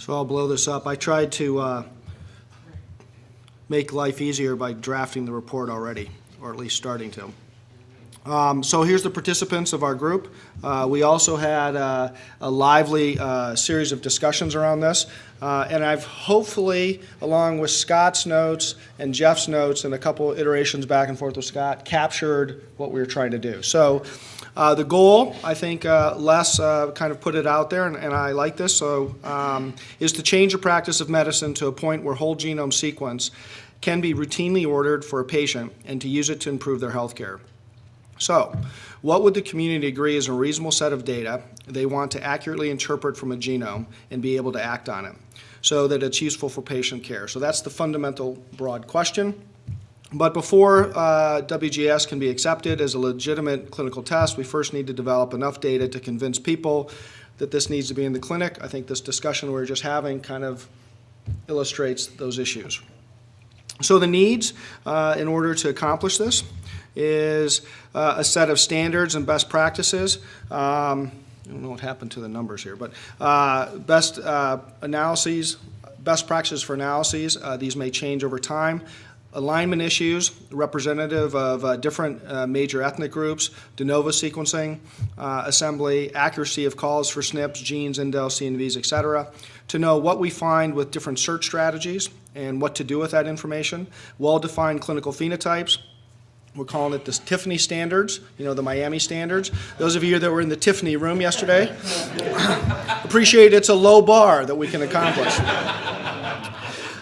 So I'll blow this up. I tried to uh, make life easier by drafting the report already, or at least starting to. Um, So here's the participants of our group. Uh, We also had uh, a lively uh, series of discussions around this, Uh, and I've hopefully, along with Scott's notes and Jeff's notes and a couple iterations back and forth with Scott, captured what we were trying to do. So uh, the goal, I think uh, Les uh, kind of put it out there, and and I like this, so, um, is to change the practice of medicine to a point where whole genome sequence can be routinely ordered for a patient and to use it to improve their health care. So, what would the community agree is a reasonable set of data they want to accurately interpret from a genome and be able to act on it so that it's useful for patient care? So that's the fundamental broad question. But before uh, WGS can be accepted as a legitimate clinical test, we first need to develop enough data to convince people that this needs to be in the clinic. I think this discussion we're just having kind of illustrates those issues. So the needs uh, in order to accomplish this is uh, a set of standards and best practices. Um, I don't know what happened to the numbers here, but uh, best uh, analyses, best practices for analyses. Uh, these may change over time. Alignment issues, representative of uh, different uh, major ethnic groups, de novo sequencing, uh, assembly, accuracy of calls for SNPs, genes, indels, CNVs, et cetera, to know what we find with different search strategies and what to do with that information, well-defined clinical phenotypes, we're calling it the Tiffany standards, you know, the MIAME standards. Those of you that were in the Tiffany room yesterday, appreciate it's a low bar that we can accomplish.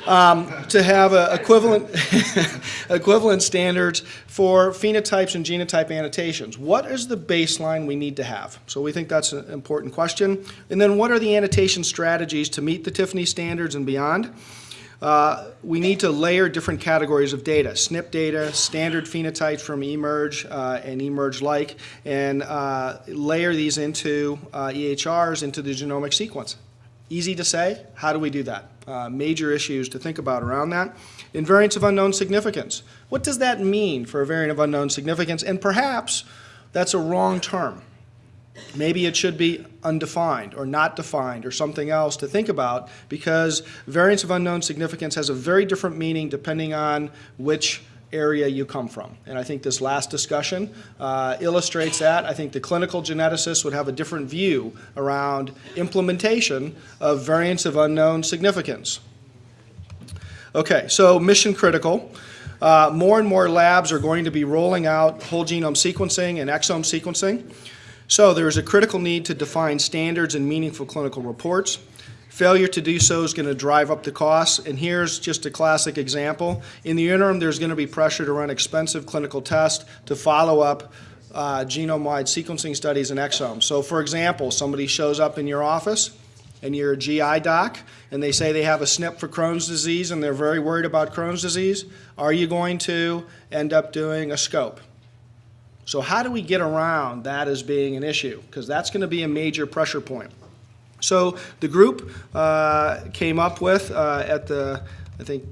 Um, to have equivalent, equivalent standards for phenotypes and genotype annotations. What is the baseline we need to have? So we think that's an important question. And then what are the annotation strategies to meet the Tiffany standards and beyond? Uh, we need to layer different categories of data, SNP data, standard phenotypes from eMERGE uh, and eMERGE-like, and uh, layer these into uh, EHRs, into the genomic sequence. Easy to say. How do we do that? Uh, major issues to think about around that. Invariants of unknown significance. What does that mean for a variant of unknown significance? And perhaps that's a wrong term. Maybe it should be undefined or not defined or something else to think about because variance of unknown significance has a very different meaning depending on which area you come from. And I think this last discussion uh, illustrates that. I think the clinical geneticists would have a different view around implementation of variants of unknown significance. Okay, so mission critical. Uh, more and more labs are going to be rolling out whole genome sequencing and exome sequencing. So there is a critical need to define standards and meaningful clinical reports. Failure to do so is going to drive up the costs, and here's just a classic example. In the interim, there's going to be pressure to run expensive clinical tests to follow up uh, genome-wide sequencing studies and exomes. So for example, somebody shows up in your office, and you're a GI doc, and they say they have a SNP for Crohn's disease, and they're very worried about Crohn's disease, are you going to end up doing a scope? So how do we get around that as being an issue? Because that's going to be a major pressure point. So the group uh, came up with uh, at the, I think,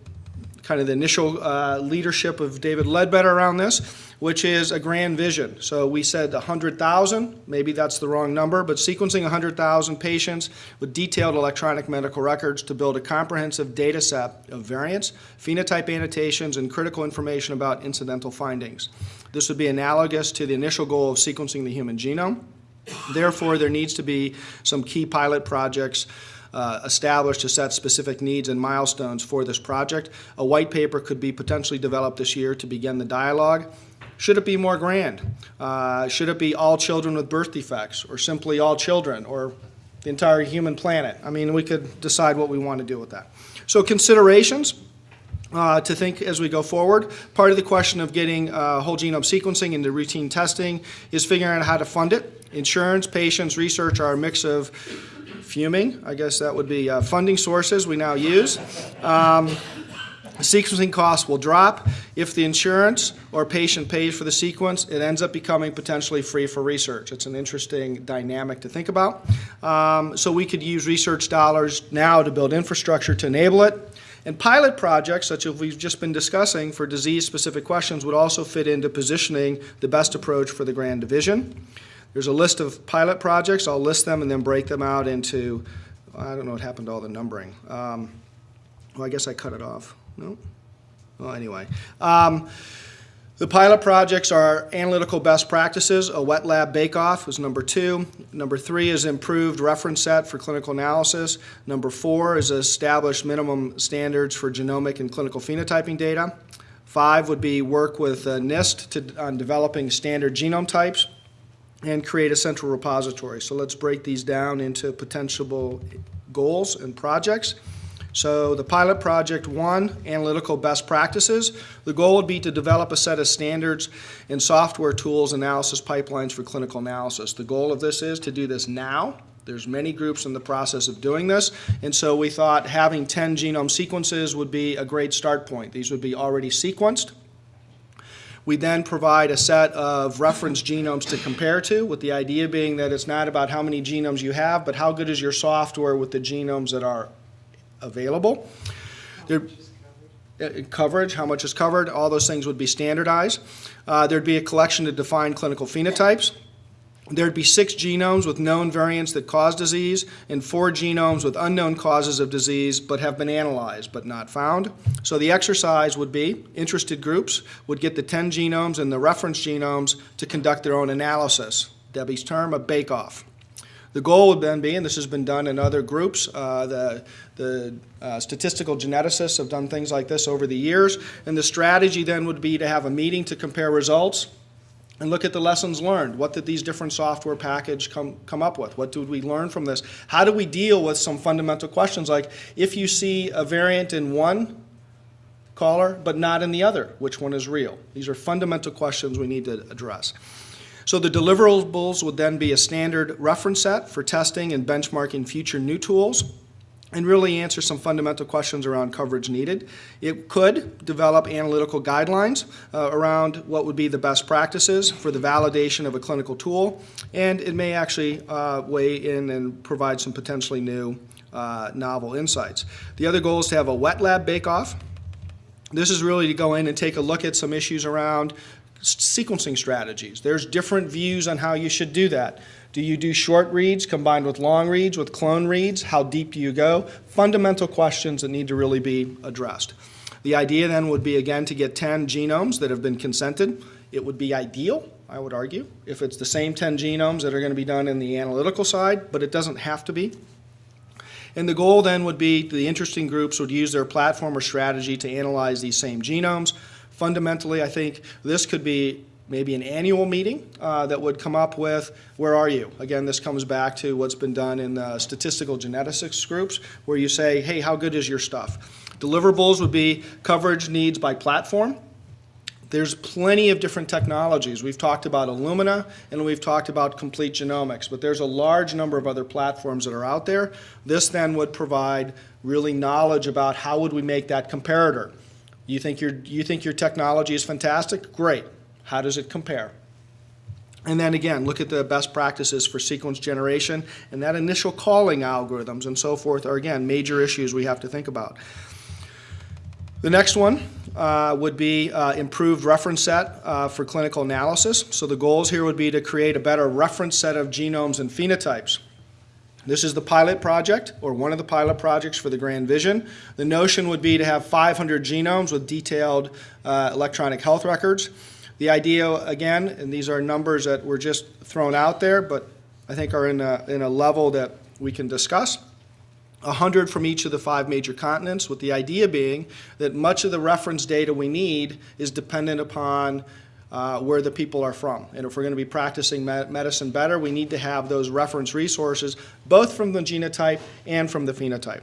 kind of the initial uh, leadership of David Ledbetter around this, which is a grand vision. So we said 100,000, maybe that's the wrong number, but sequencing 100,000 patients with detailed electronic medical records to build a comprehensive data set of variants, phenotype annotations, and critical information about incidental findings. This would be analogous to the initial goal of sequencing the human genome. Therefore, there needs to be some key pilot projects uh, established to set specific needs and milestones for this project. A white paper could be potentially developed this year to begin the dialogue. Should it be more grand? Uh, should it be all children with birth defects, or simply all children, or the entire human planet? I mean, we could decide what we want to do with that. So considerations, uh, to think as we go forward. Part of the question of getting uh, whole genome sequencing into routine testing is figuring out how to fund it. Insurance, patients, research are a mix of fuming. I guess that would be uh, funding sources we now use. Um, sequencing costs will drop. If the insurance or patient pays for the sequence, it ends up becoming potentially free for research. It's an interesting dynamic to think about. Um, so we could use research dollars now to build infrastructure to enable it. And pilot projects, such as we've just been discussing for disease-specific questions, would also fit into positioning the best approach for the grand division. There's a list of pilot projects. I'll list them and then break them out into I don't know what happened to all the numbering. Um, Well, I guess I cut it off. No? Well, anyway. Um, The pilot projects are analytical best practices. A wet lab bake-off is number two. Number three is improved reference set for clinical analysis. Number four is established minimum standards for genomic and clinical phenotyping data. Five would be work with uh, NIST to, on developing standard genome types and create a central repository. So let's break these down into potential goals and projects. So the pilot project one, analytical best practices. The goal would be to develop a set of standards and software tools, analysis pipelines for clinical analysis. The goal of this is to do this now. There's many groups in the process of doing this, and so we thought having 10 genome sequences would be a great start point. These would be already sequenced. We then provide a set of reference genomes to compare to, with the idea being that it's not about how many genomes you have, but how good is your software with the genomes that are available. There, coverage, how much is covered, all those things would be standardized. Uh, there'd be a collection to define clinical phenotypes. There'd be six genomes with known variants that cause disease and four genomes with unknown causes of disease but have been analyzed but not found. So the exercise would be interested groups would get the 10 genomes and the reference genomes to conduct their own analysis. Debbie's term, a bake-off. The goal would then be, and this has been done in other groups, uh, the, the uh, statistical geneticists have done things like this over the years, and the strategy then would be to have a meeting to compare results and look at the lessons learned. What did these different software package come, come up with? What did we learn from this? How do we deal with some fundamental questions like if you see a variant in one caller but not in the other, which one is real? These are fundamental questions we need to address. So the deliverables would then be a standard reference set for testing and benchmarking future new tools and really answer some fundamental questions around coverage needed. It could develop analytical guidelines uh, around what would be the best practices for the validation of a clinical tool, and it may actually uh, weigh in and provide some potentially new uh, novel insights. The other goal is to have a wet lab bake-off. This is really to go in and take a look at some issues around sequencing strategies. There's different views on how you should do that. Do you do short reads combined with long reads, with clone reads? How deep do you go? Fundamental questions that need to really be addressed. The idea then would be, again, to get 10 genomes that have been consented. It would be ideal, I would argue, if it's the same 10 genomes that are going to be done in the analytical side, but it doesn't have to be. And the goal then would be the interesting groups would use their platform or strategy to analyze these same genomes, fundamentally, I think this could be maybe an annual meeting uh, that would come up with where are you? Again, this comes back to what's been done in the statistical geneticists groups where you say, hey, how good is your stuff? Deliverables would be coverage needs by platform. There's plenty of different technologies. We've talked about Illumina and we've talked about complete genomics, but there's a large number of other platforms that are out there. This then would provide really knowledge about how would we make that comparator. You think your, you think your technology is fantastic? Great. How does it compare? And then again, look at the best practices for sequence generation and that initial calling algorithms and so forth are again major issues we have to think about. The next one uh, would be uh, improved reference set uh, for clinical analysis. So the goals here would be to create a better reference set of genomes and phenotypes. This is the pilot project, or one of the pilot projects for the Grand Vision. The notion would be to have 500 genomes with detailed uh, electronic health records. The idea, again, and these are numbers that were just thrown out there, but I think are in a, in a level that we can discuss. 100 from each of the five major continents, with the idea being that much of the reference data we need is dependent upon uh, where the people are from. And if we're going to be practicing me medicine better, we need to have those reference resources, both from the genotype and from the phenotype.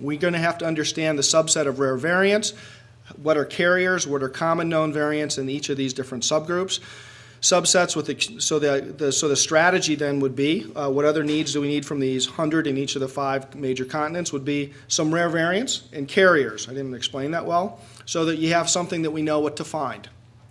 We're going to have to understand the subset of rare variants, what are carriers, what are common known variants in each of these different subgroups. Subsets with the, so the, the so the strategy then would be uh, what other needs do we need from these hundred in each of the five major continents would be some rare variants and carriers. I didn't explain that well, so that you have something that we know what to find.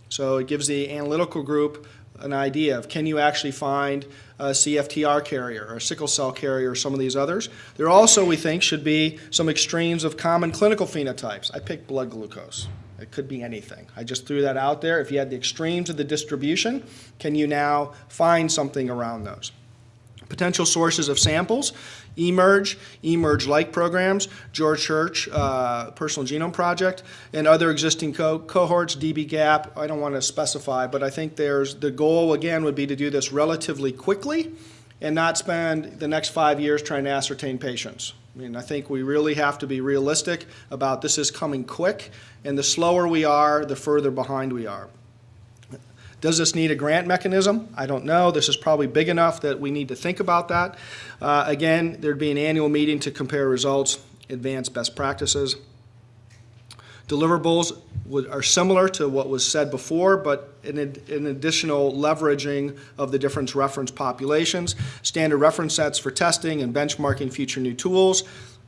So it gives the analytical group an idea of can you actually find a CFTR carrier or a sickle cell carrier or some of these others. There also, we think, should be some extremes of common clinical phenotypes. I picked blood glucose. It could be anything. I just threw that out there. If you had the extremes of the distribution, can you now find something around those? Potential sources of samples. eMERGE, eMERGE-like programs, George Church uh, Personal Genome Project, and other existing co- cohorts, dbGaP. I don't want to specify, but I think there's the goal again would be to do this relatively quickly and not spend the next five years trying to ascertain patients. I mean, I think we really have to be realistic about this is coming quick, and the slower we are, the further behind we are. Does this need a grant mechanism? I don't know. This is probably big enough that we need to think about that. Uh, again, there'd be an annual meeting to compare results, advance best practices. Deliverables would, are similar to what was said before, but an, an additional leveraging of the different reference populations, standard reference sets for testing and benchmarking future new tools.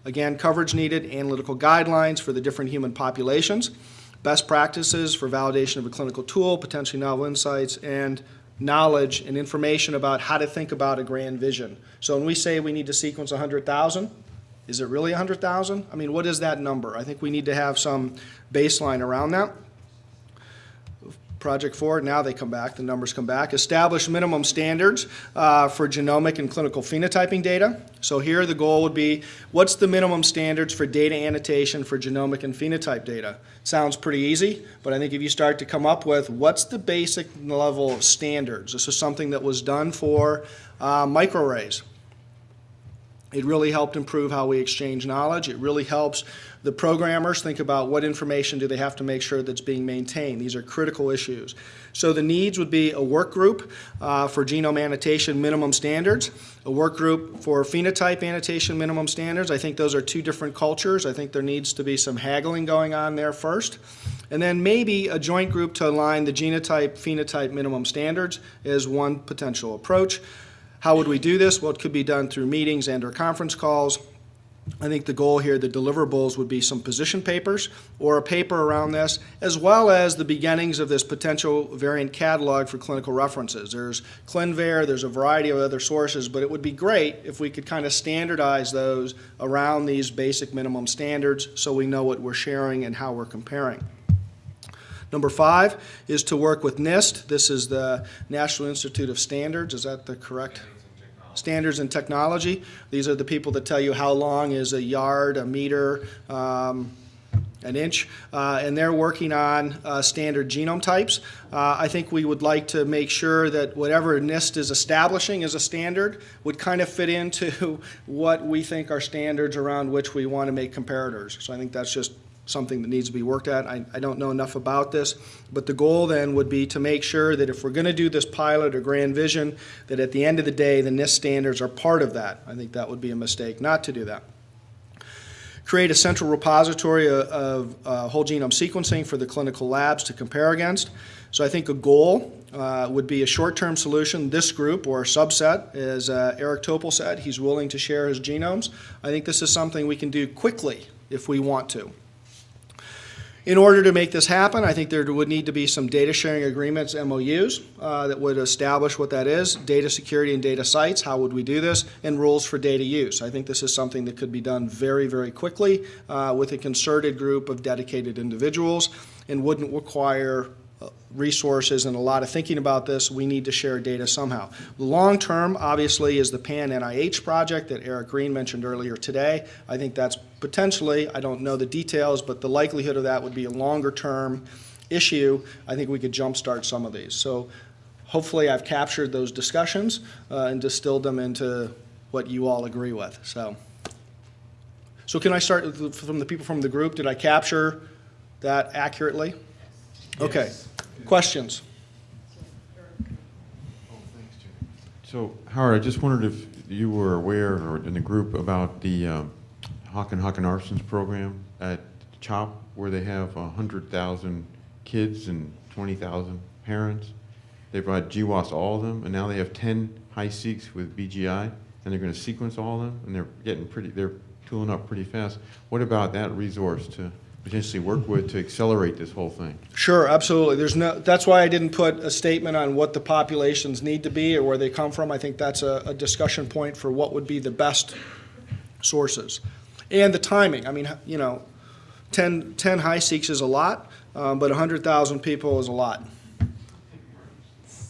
Again, coverage needed, analytical guidelines for the different human populations, best practices for validation of a clinical tool, potentially novel insights, and knowledge and information about how to think about a grand vision. So when we say we need to sequence 100,000, is it really 100,000? I mean, what is that number? I think we need to have some baseline around that. Project four, now they come back, the numbers come back. Establish minimum standards uh, for genomic and clinical phenotyping data. So here the goal would be, what's the minimum standards for data annotation for genomic and phenotype data? Sounds pretty easy, but I think if you start to come up with, what's the basic level of standards? This is something that was done for uh, microarrays. It really helped improve how we exchange knowledge. It really helps the programmers think about what information do they have to make sure that's being maintained. These are critical issues. So the needs would be a work group uh, for genome annotation minimum standards, a work group for phenotype annotation minimum standards. I think those are two different cultures. I think there needs to be some haggling going on there first. And then maybe a joint group to align the genotype phenotype minimum standards is one potential approach. How would we do this? Well, it could be done through meetings and or conference calls. I think the goal here, the deliverables, would be some position papers or a paper around this, as well as the beginnings of this potential variant catalog for clinical references. There's ClinVar, there's a variety of other sources, but it would be great if we could kind of standardize those around these basic minimum standards so we know what we're sharing and how we're comparing. Number five is to work with NIST. This is the National Institute of Standards. Is that the correct? Standards and Technology. These are the people that tell you how long is a yard, a meter, um, an inch, uh, and they're working on uh, standard genome types. Uh, I think we would like to make sure that whatever NIST is establishing as a standard would kind of fit into what we think are standards around which we want to make comparators. So I think that's just something that needs to be worked at. I, I don't know enough about this, but the goal then would be to make sure that if we're going to do this pilot or grand vision, that at the end of the day, the NIST standards are part of that. I think that would be a mistake not to do that. Create a central repository of, uh, whole genome sequencing for the clinical labs to compare against. So I think a goal uh, would be a short-term solution. This group or subset, as uh, Eric Topol said, he's willing to share his genomes. I think this is something we can do quickly if we want to. In order to make this happen, I think there would need to be some data sharing agreements, MOUs, uh, that would establish what that is, data security and data sites, how would we do this, and rules for data use. I think this is something that could be done very, very quickly uh, with a concerted group of dedicated individuals and wouldn't require uh, resources and a lot of thinking about this. We need to share data somehow. The long term, obviously, is the PAN NIH project that Eric Green mentioned earlier today. I think that's potentially, I don't know the details, but the likelihood of that would be a longer term issue. I think we could jumpstart some of these. So hopefully I've captured those discussions uh, and distilled them into what you all agree with. So, so can I start from the people from the group? Did I capture that accurately? Okay. Questions? So, Howard, I just wondered if you were aware, or in the group, about the um, Hakon Hakonarson's program at CHOP, where they have 100,000 kids and 20,000 parents. They brought GWAS all of them, and now they have 10 HiSeqs with BGI, and they're going to sequence all of them, and they're getting pretty, they're tooling up pretty fast. What about that resource to potentially work with to accelerate this whole thing? Sure, absolutely. There's no, that's why I didn't put a statement on what the populations need to be or where they come from. I think that's a, a discussion point for what would be the best sources. And the timing. I mean, you know, 10, 10 HiSeqs is a lot, um, but 100,000 people is a lot.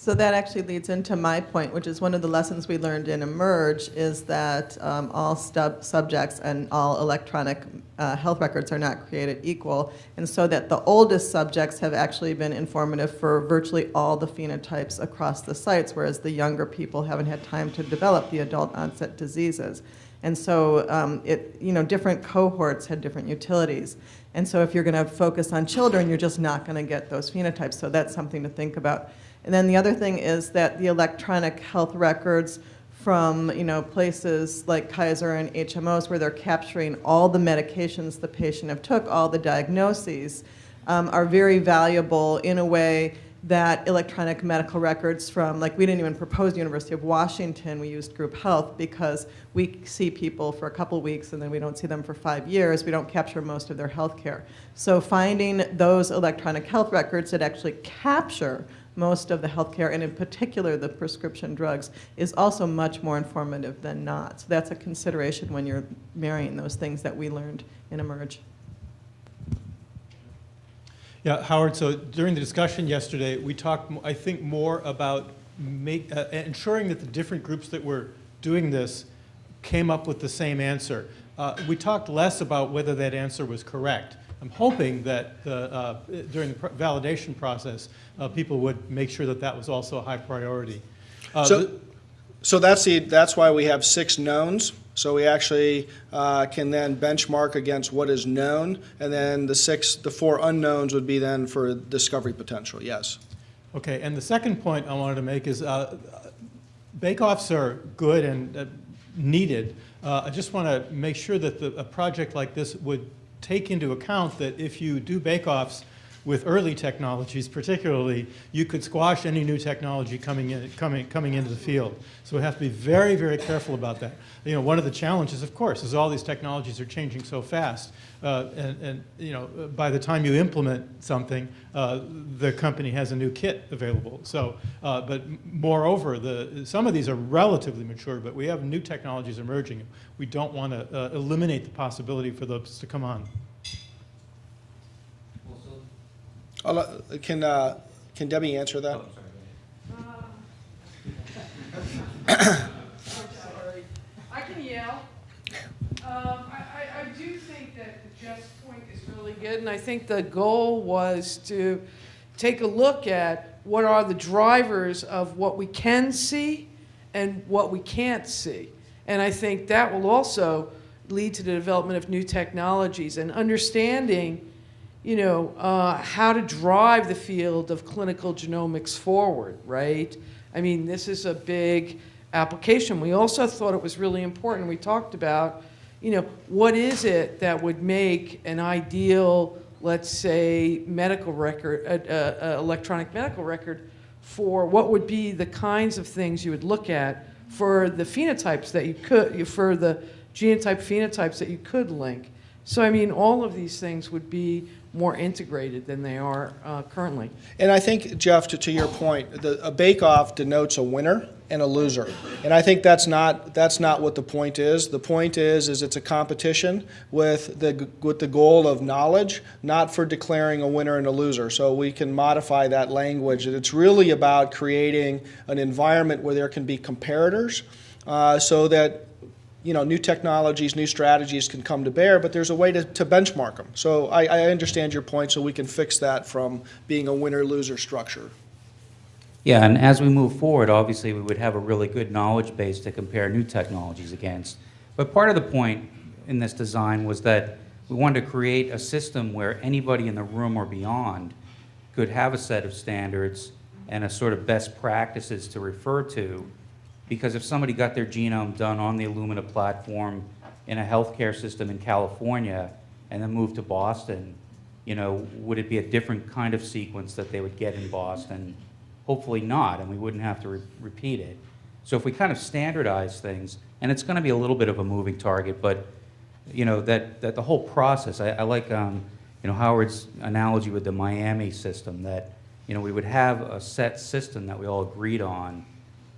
So that actually leads into my point, which is one of the lessons we learned in eMERGE is that um, all subjects and all electronic uh, health records are not created equal, and so that the oldest subjects have actually been informative for virtually all the phenotypes across the sites, whereas the younger people haven't had time to develop the adult onset diseases. And so um, it, you know, different cohorts had different utilities. And so if you're going to focus on children, you're just not going to get those phenotypes. So that's something to think about. And then the other thing is that the electronic health records from you know places like Kaiser and HMOs where they're capturing all the medications the patient have took, all the diagnoses, um, are very valuable in a way that electronic medical records from, like we didn't even propose University of Washington, we used group health because we see people for a couple weeks and then we don't see them for five years. We don't capture most of their health care. So finding those electronic health records that actually capture most of the healthcare, and in particular the prescription drugs, is also much more informative than not. So that's a consideration when you're marrying those things that we learned in eMERGE. Yeah, Howard, so during the discussion yesterday, we talked, I think, more about make, uh, ensuring that the different groups that were doing this came up with the same answer. Uh, we talked less about whether that answer was correct. I'm hoping that the, uh, during the validation process, uh, people would make sure that that was also a high priority. Uh, So, so that's the, that's why we have six knowns. So we actually uh, can then benchmark against what is known, and then the six, the four unknowns would be then for discovery potential, yes. Okay, and the second point I wanted to make is uh, bake-offs are good and uh, needed. Uh, I just want to make sure that the, a project like this would take into account that if you do bake-offs with early technologies particularly, you could squash any new technology coming, in, coming, coming into the field. So we have to be very, very careful about that. You know, one of the challenges, of course, is all these technologies are changing so fast. Uh, and, and, you know, by the time you implement something, uh, the company has a new kit available. So, uh, but moreover, the, some of these are relatively mature, but we have new technologies emerging. We don't want to uh, eliminate the possibility for those to come on. I'll Can, uh, can Debbie answer that? sorry. I can yell. Um, I, I, I do think that the Jeff's point is really good, and I think the goal was to take a look at what are the drivers of what we can see and what we can't see. And I think that will also lead to the development of new technologies and understanding you know, uh, how to drive the field of clinical genomics forward, right? I mean, this is a big application. We also thought it was really important. We talked about, you know, what is it that would make an ideal, let's say, medical record, uh, uh, uh, electronic medical record for what would be the kinds of things you would look at for the phenotypes that you could, for the genotype phenotypes that you could link. So, I mean, all of these things would be more integrated than they are uh, currently. And I think, Jeff, to, to your point, the, a bake-off denotes a winner and a loser. And I think that's not, that's not what the point is. The point is, is it's a competition with the, with the goal of knowledge, not for declaring a winner and a loser. So we can modify that language. And it's really about creating an environment where there can be comparators uh, so that you know, new technologies, new strategies can come to bear, but there's a way to, to benchmark them. So I, I understand your point, so we can fix that from being a winner-loser structure. Yeah, and as we move forward, obviously, we would have a really good knowledge base to compare new technologies against. But part of the point in this design was that we wanted to create a system where anybody in the room or beyond could have a set of standards and a sort of best practices to refer to. Because if somebody got their genome done on the Illumina platform in a healthcare system in California and then moved to Boston, you know, would it be a different kind of sequence that they would get in Boston? Hopefully not, and we wouldn't have to re repeat it. So if we kind of standardize things, and it's going to be a little bit of a moving target, but you know that that the whole process. I, I like um, you know Howard's analogy with the MIAME system that you know we would have a set system that we all agreed on.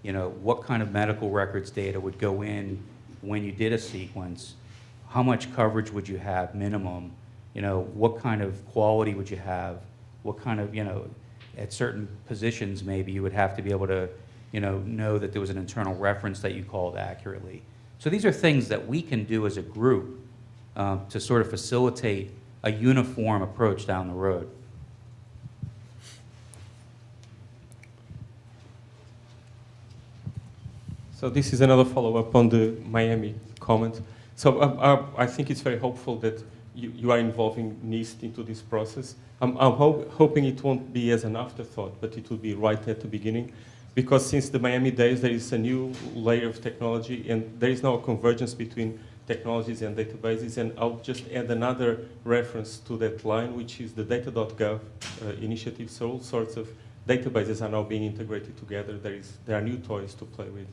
You know what kind of medical records data would go in when you did a sequence, how much coverage would you have minimum, you know what kind of quality would you have, what kind of you know at certain positions, maybe you would have to be able to, you know, know that there was an internal reference that you called accurately. So these are things that we can do as a group um, to sort of facilitate a uniform approach down the road. So this is another follow-up on the MIAME comment. So um, uh, I think it's very hopeful that you, you are involving NIST into this process. I'm, I'm ho hoping it won't be as an afterthought, but it will be right at the beginning. Because since the MIAME days, there is a new layer of technology, and there is now a convergence between technologies and databases. And I'll just add another reference to that line, which is the data.gov uh, initiative. So all sorts of databases are now being integrated together. There, is, there are new toys to play with.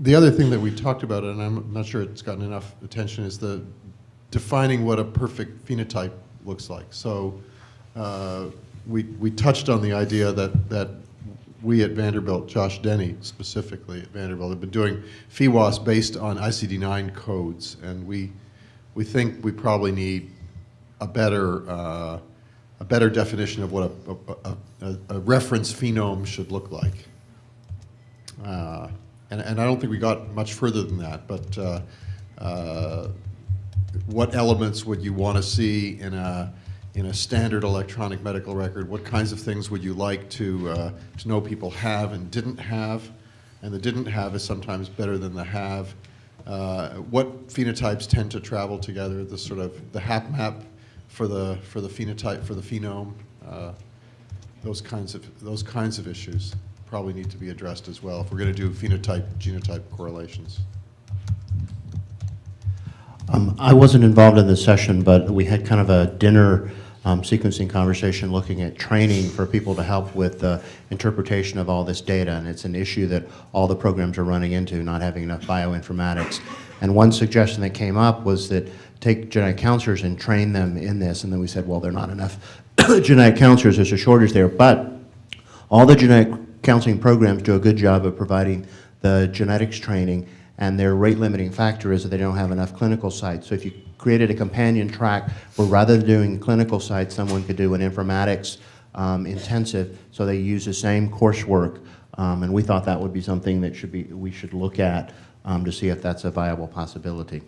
The other thing that we talked about, and I'm not sure it's gotten enough attention, is the defining what a perfect phenotype looks like. So uh, we, we touched on the idea that, that we at Vanderbilt, Josh Denny specifically at Vanderbilt, have been doing PheWAS based on ICD-9 codes, and we, we think we probably need a better, uh, a better definition of what a, a, a, a reference phenome should look like. Uh, and, and I don't think we got much further than that, but uh, uh, what elements would you want to see in a, in a standard electronic medical record? What kinds of things would you like to, uh, to know people have and didn't have? And the didn't have is sometimes better than the have. Uh, what phenotypes tend to travel together? The sort of the HapMap for the for the phenotype for the phenome. Uh, those kinds of those kinds of issues probably need to be addressed as well if we're going to do phenotype genotype correlations. Um, I wasn't involved in this session, but we had kind of a dinner um, sequencing conversation looking at training for people to help with the interpretation of all this data, and it's an issue that all the programs are running into, not having enough bioinformatics. And one suggestion that came up was that take genetic counselors and train them in this, and then we said, well, there are not enough genetic counselors, there's a shortage there, but all the genetic counseling programs do a good job of providing the genetics training, and their rate limiting factor is that they don't have enough clinical sites. So if you created a companion track where rather than doing clinical sites, someone could do an informatics um, intensive, so they use the same coursework, um, and we thought that would be something that should be, we should look at um, to see if that's a viable possibility.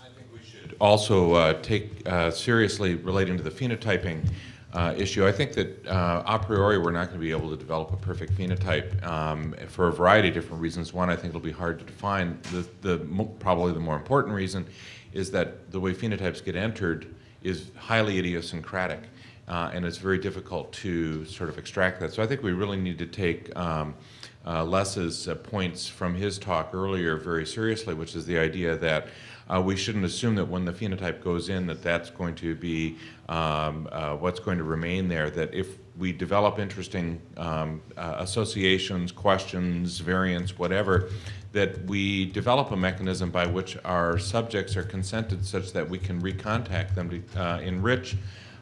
I think we should also uh, take uh, seriously relating to the phenotyping uh, issue. I think that uh, a priori we're not going to be able to develop a perfect phenotype um, for a variety of different reasons. One, I think it'll be hard to define. The, the probably the more important reason is that the way phenotypes get entered is highly idiosyncratic, uh, and it's very difficult to sort of extract that. So I think we really need to take um, uh, Les's uh, points from his talk earlier very seriously, which is the idea that uh, we shouldn't assume that when the phenotype goes in that that's going to be um, uh, what's going to remain there. That if we develop interesting um, associations, questions, variants, whatever, that we develop a mechanism by which our subjects are consented such that we can recontact them to enrich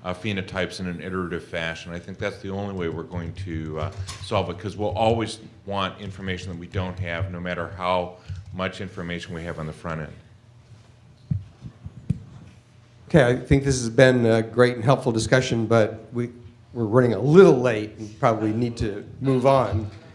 uh, phenotypes in an iterative fashion. I think that's the only way we're going to uh, solve it because we'll always want information that we don't have no matter how much information we have on the front end. Okay, I think this has been a great and helpful discussion, but we, we're running a little late and probably need to move on.